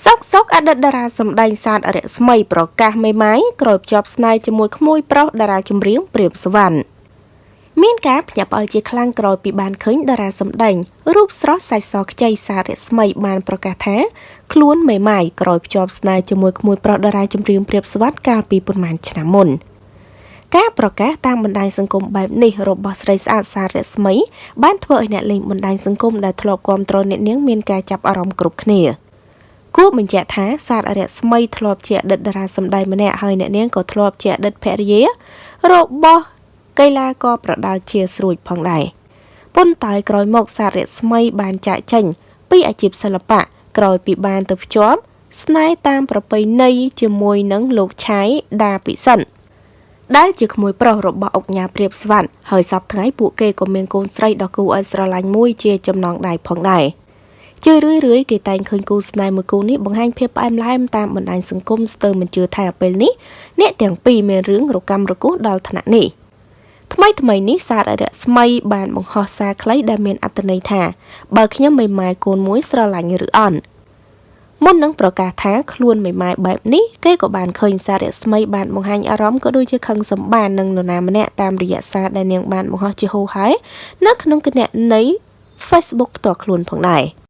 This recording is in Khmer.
សុកសុកអតីតតារាសម្ដែងសាទរស្មីប្រកាសមេម៉ាយក្រោយភ្ជាប់ស្នេហ៍ជាមួយក្មួយប្រុសតារាចម្រៀងព្រាបសវណ្ណមានការភ្ញាក់ផ្អើលជាខ្លាំងក្រោយពីបានឃើញតារាសម្ដែងរូបស្រស់សាច់សខ្ចីសាររស្មីបានប្រកាសថាខ្លួនមេម៉ាយក្រោយភ្ជាប់ស្នេហ៍ជាមួយក្មួយប្រុសតារាចម្រៀងព្រាបសវណ្ណកាលពីប៉ុន្មានឆ្នាំមុនការប្រកាសតាមបណ្ដាញសង្គមបែបនេះរបស់ស្រីស្អាតសារស្មីបានធ្វើឲ្យអ្នកលេងបណ្ដាញសង្គមដែលធ្លាប់គាំទ្រអ្នកនាងមានការចាប់អារម្មណ៍គ្រប់គ្នា។ គួរបញ្ជាក់ថាសាររស្មីធ្លាប់ជាអតីតតារាសម្ដែងម្នាក់ហើយអ្នកនាងក៏ធ្លាប់ជាអតីតភរិយារបស់កីឡាករប្រដាល់ជាស្រួយផងដែរប៉ុន្តែក្រោយមកសាររស្មីបានចាក់ចេញពីអាជីពសិល្បៈក្រោយពីបានទៅភ្ជាប់ស្នេហ៍តាមប្រពៃណីជាមួយនឹងលោកឆាយដាពិសិនដែលជាក្មួយប្រុសរបស់អុកញ៉ាព្រាបស្វាន់ហើយសពថ្ងៃពួកគេក៏មានកូនស្រីដ៏គួរឲ្យស្រឡាញ់មួយជាចំណងដៃផងដែរ។ ជារឿយរឿយគេតែងឃើញគូស្នេហ៍មួយគូនេះបង្ហាញភាពផ្អែមល្ហែមតាមបណ្ដាញសង្គមស្ទើរមិនជឿថាពេលនេះអ្នកទាំងពីរមានរឿងរកម្មរគោះដល់ថ្នាក់នេះថ្មីថ្មីនេះសារអរិយស្មីបានបង្ហោះសារខ្លីដែលមានអត្ថន័យថាបើខ្ញុំមិនម៉ែកូនមួយស្រឡាញ់ឬអន់មុននឹងប្រកាសថាខ្លួនមិនម៉ែបែបនេះគេក៏បានឃើញសារស្មីបានបង្ហាញអារម្មណ៍ក៏ដូចជាខឹងសម្បាននឹងនរណាម្នាក់តាមរយៈសារដែលនាងបានបង្ហោះជាហូរហែនៅក្នុងគណនី Facebook ផ្ទាល់ខ្លួនផងដែរ។